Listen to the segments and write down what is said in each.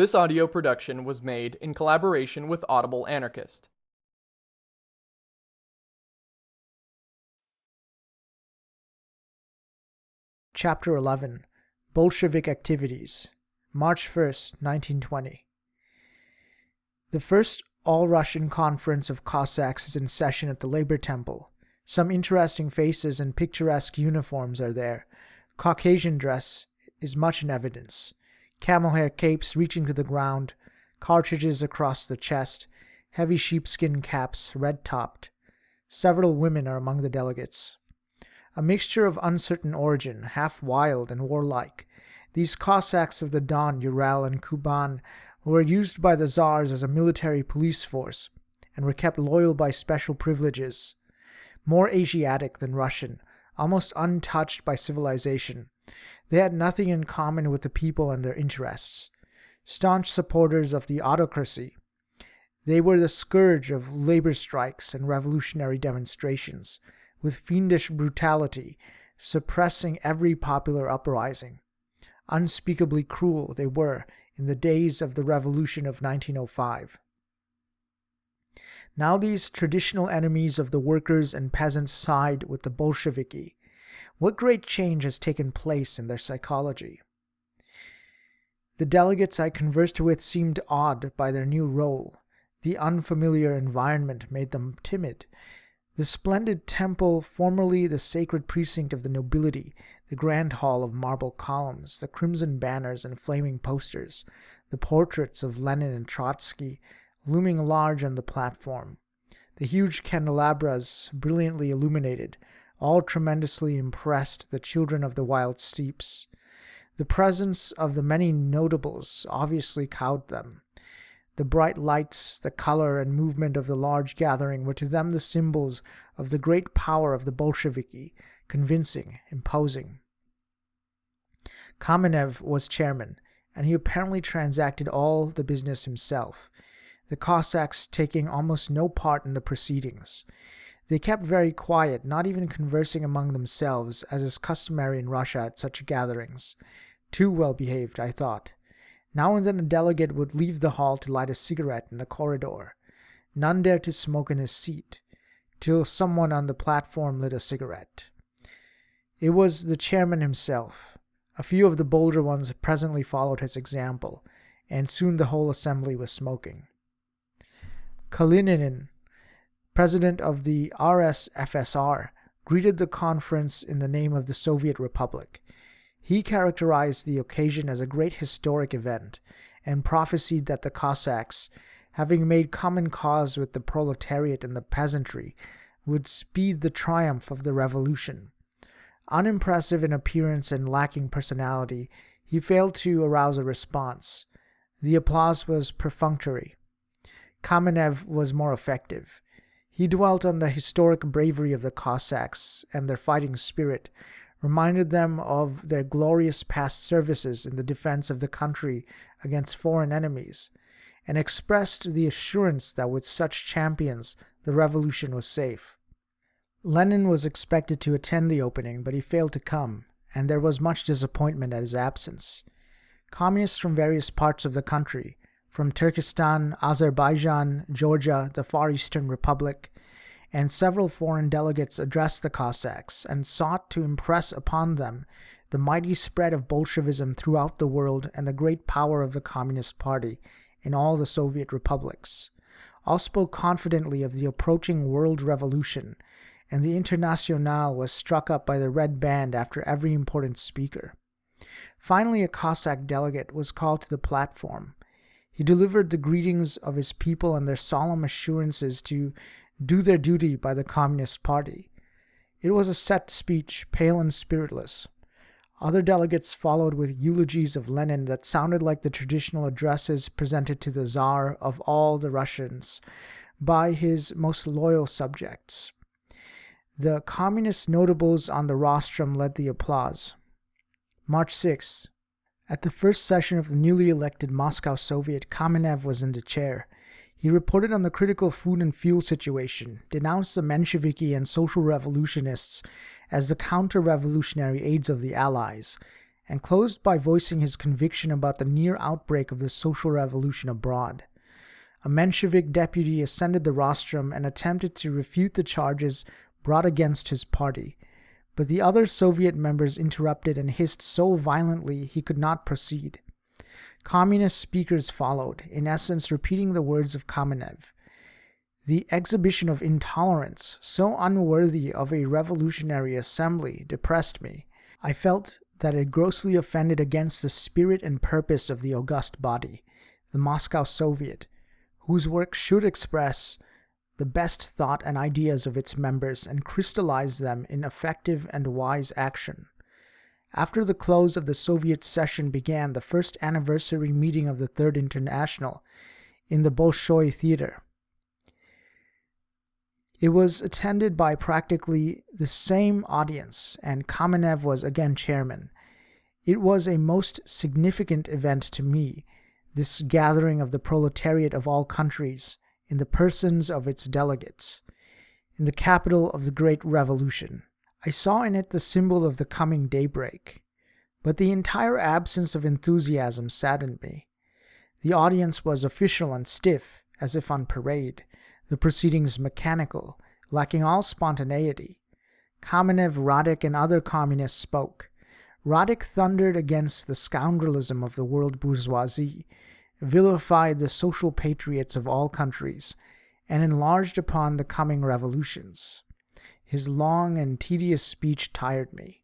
This audio production was made in collaboration with Audible Anarchist. Chapter 11 Bolshevik Activities March 1st, 1920 The first All-Russian Conference of Cossacks is in session at the Labor Temple. Some interesting faces and picturesque uniforms are there. Caucasian dress is much in evidence camel hair capes reaching to the ground, cartridges across the chest, heavy sheepskin caps, red topped. Several women are among the delegates. A mixture of uncertain origin, half wild and warlike, these Cossacks of the Don, Ural, and Kuban were used by the Tsars as a military police force and were kept loyal by special privileges. More Asiatic than Russian, almost untouched by civilization, they had nothing in common with the people and their interests. Staunch supporters of the autocracy, they were the scourge of labor strikes and revolutionary demonstrations, with fiendish brutality, suppressing every popular uprising. Unspeakably cruel they were in the days of the revolution of 1905. Now these traditional enemies of the workers and peasants side with the Bolsheviki, what great change has taken place in their psychology? The delegates I conversed with seemed awed by their new role. The unfamiliar environment made them timid. The splendid temple, formerly the sacred precinct of the nobility, the grand hall of marble columns, the crimson banners and flaming posters, the portraits of Lenin and Trotsky looming large on the platform, the huge candelabras brilliantly illuminated, all tremendously impressed the children of the wild steeps. The presence of the many notables obviously cowed them. The bright lights, the color and movement of the large gathering were to them the symbols of the great power of the Bolsheviki, convincing, imposing. Kamenev was chairman, and he apparently transacted all the business himself, the Cossacks taking almost no part in the proceedings. They kept very quiet, not even conversing among themselves, as is customary in Russia at such gatherings. Too well behaved, I thought. Now and then a delegate would leave the hall to light a cigarette in the corridor. None dared to smoke in his seat, till someone on the platform lit a cigarette. It was the chairman himself. A few of the bolder ones presently followed his example, and soon the whole assembly was smoking. Kalinin president of the RSFSR, greeted the conference in the name of the Soviet Republic. He characterized the occasion as a great historic event and prophesied that the Cossacks, having made common cause with the proletariat and the peasantry, would speed the triumph of the revolution. Unimpressive in appearance and lacking personality, he failed to arouse a response. The applause was perfunctory. Kamenev was more effective. He dwelt on the historic bravery of the Cossacks and their fighting spirit, reminded them of their glorious past services in the defense of the country against foreign enemies, and expressed the assurance that with such champions the revolution was safe. Lenin was expected to attend the opening, but he failed to come, and there was much disappointment at his absence. Communists from various parts of the country, from Turkestan, Azerbaijan, Georgia, the Far Eastern Republic, and several foreign delegates addressed the Cossacks and sought to impress upon them the mighty spread of Bolshevism throughout the world and the great power of the Communist Party in all the Soviet republics. All spoke confidently of the approaching world revolution, and the Internationale was struck up by the red band after every important speaker. Finally, a Cossack delegate was called to the platform he delivered the greetings of his people and their solemn assurances to do their duty by the Communist Party. It was a set speech, pale and spiritless. Other delegates followed with eulogies of Lenin that sounded like the traditional addresses presented to the Tsar of all the Russians by his most loyal subjects. The communist notables on the rostrum led the applause. March 6, at the first session of the newly elected Moscow Soviet, Kamenev was in the chair. He reported on the critical food and fuel situation, denounced the Mensheviki and social revolutionists as the counter revolutionary aides of the Allies, and closed by voicing his conviction about the near outbreak of the social revolution abroad. A Menshevik deputy ascended the rostrum and attempted to refute the charges brought against his party, but the other Soviet members interrupted and hissed so violently he could not proceed. Communist speakers followed, in essence repeating the words of Kamenev. The exhibition of intolerance, so unworthy of a revolutionary assembly, depressed me. I felt that it grossly offended against the spirit and purpose of the august body, the Moscow Soviet, whose work should express the best thought and ideas of its members and crystallize them in effective and wise action. After the close of the Soviet session began the first anniversary meeting of the Third International in the Bolshoi Theater. It was attended by practically the same audience, and Kamenev was again chairman. It was a most significant event to me, this gathering of the proletariat of all countries in the persons of its delegates, in the capital of the great revolution. I saw in it the symbol of the coming daybreak, but the entire absence of enthusiasm saddened me. The audience was official and stiff, as if on parade the proceedings mechanical, lacking all spontaneity. Kamenev, Radek, and other communists spoke. Radek thundered against the scoundrelism of the world bourgeoisie, vilified the social patriots of all countries, and enlarged upon the coming revolutions. His long and tedious speech tired me.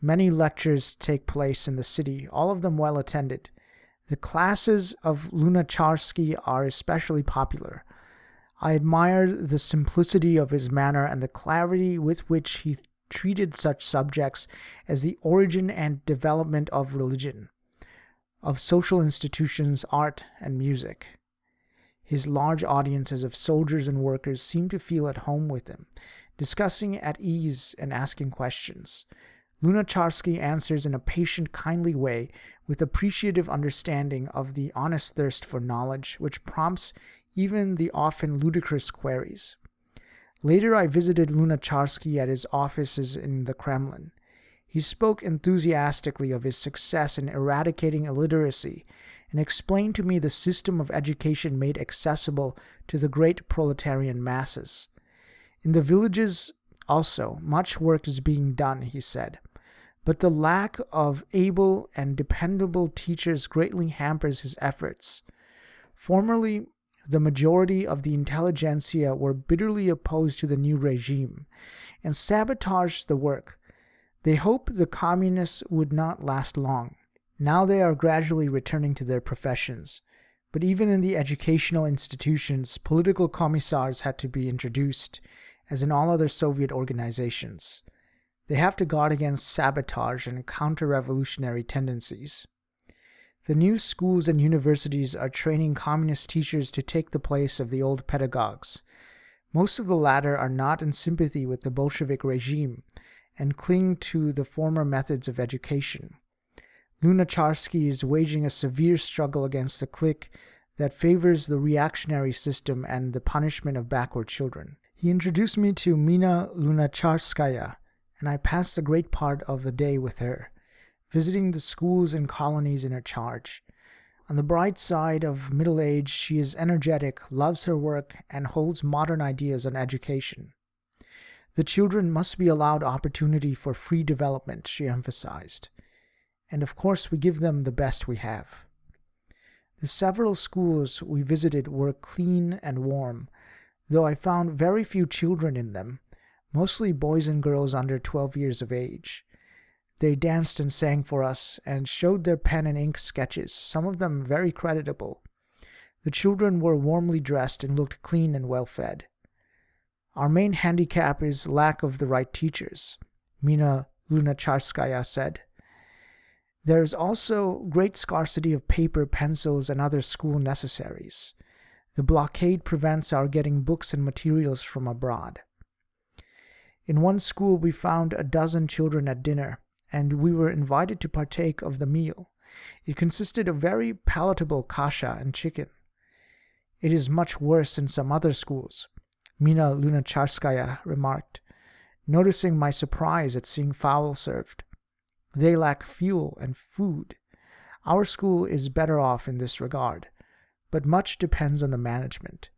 Many lectures take place in the city, all of them well attended. The classes of Lunacharsky are especially popular. I admired the simplicity of his manner and the clarity with which he treated such subjects as the origin and development of religion, of social institutions, art, and music. His large audiences of soldiers and workers seemed to feel at home with him, discussing at ease and asking questions. Lunacharsky answers in a patient, kindly way with appreciative understanding of the honest thirst for knowledge which prompts even the often ludicrous queries. Later, I visited Lunacharsky at his offices in the Kremlin. He spoke enthusiastically of his success in eradicating illiteracy and explained to me the system of education made accessible to the great proletarian masses. In the villages also, much work is being done, he said but the lack of able and dependable teachers greatly hampers his efforts. Formerly, the majority of the intelligentsia were bitterly opposed to the new regime and sabotaged the work. They hoped the communists would not last long. Now they are gradually returning to their professions. But even in the educational institutions, political commissars had to be introduced, as in all other Soviet organizations. They have to guard against sabotage and counter revolutionary tendencies. The new schools and universities are training communist teachers to take the place of the old pedagogues. Most of the latter are not in sympathy with the Bolshevik regime and cling to the former methods of education. Lunacharsky is waging a severe struggle against the clique that favors the reactionary system and the punishment of backward children. He introduced me to Mina Lunacharskaya, and I passed a great part of the day with her, visiting the schools and colonies in her charge. On the bright side of middle age, she is energetic, loves her work, and holds modern ideas on education. The children must be allowed opportunity for free development, she emphasized. And of course, we give them the best we have. The several schools we visited were clean and warm, though I found very few children in them, mostly boys and girls under 12 years of age. They danced and sang for us and showed their pen and ink sketches, some of them very creditable. The children were warmly dressed and looked clean and well fed. Our main handicap is lack of the right teachers, Mina Lunacharskaya said. There is also great scarcity of paper, pencils, and other school necessaries. The blockade prevents our getting books and materials from abroad. In one school, we found a dozen children at dinner, and we were invited to partake of the meal. It consisted of very palatable kasha and chicken. It is much worse in some other schools, Mina Lunacharskaya remarked, noticing my surprise at seeing fowl served. They lack fuel and food. Our school is better off in this regard, but much depends on the management.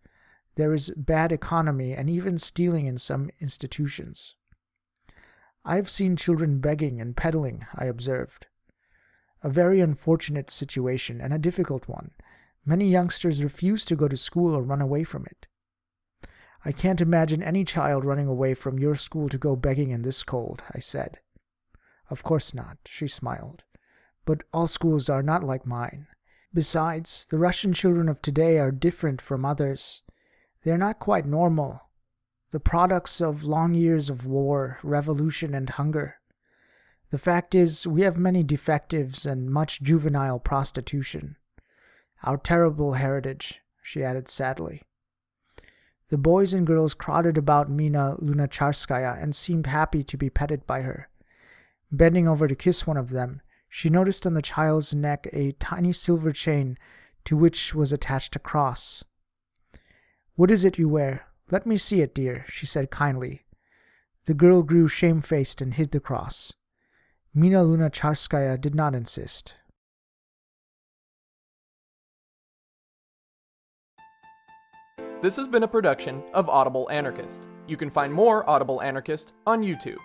There is bad economy and even stealing in some institutions. I have seen children begging and peddling, I observed. A very unfortunate situation and a difficult one. Many youngsters refuse to go to school or run away from it. I can't imagine any child running away from your school to go begging in this cold, I said. Of course not, she smiled. But all schools are not like mine. Besides, the Russian children of today are different from others. They are not quite normal, the products of long years of war, revolution, and hunger. The fact is, we have many defectives and much juvenile prostitution. Our terrible heritage, she added sadly. The boys and girls crowded about Mina Lunacharskaya and seemed happy to be petted by her. Bending over to kiss one of them, she noticed on the child's neck a tiny silver chain to which was attached a cross. What is it you wear? Let me see it, dear, she said kindly. The girl grew shamefaced and hid the cross. Mina Lunacharskaya did not insist. This has been a production of Audible Anarchist. You can find more Audible Anarchist on YouTube.